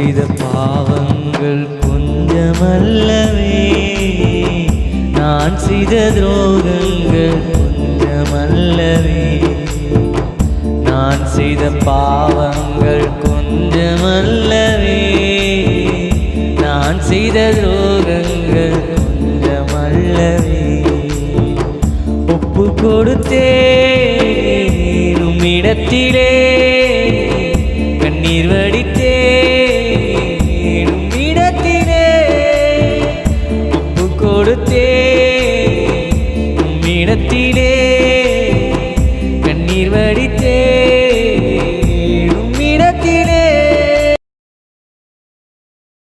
செய்த பாவங்கள் கொஞ்சமல்லவே நான் செய்த துரோகங்கள் கொஞ்சமல்லவே நான் செய்த பாவங்கள் கொஞ்சமல்லவே நான் செய்த துரோகங்கள் கொஞ்சமல்லவே ஒப்பு கொடுத்தே உம்மிடத்திலே கண்ணீர் வடித்தே தேடும் இடத்தினே ஒப்பு கொடுத்தே இடத்திலே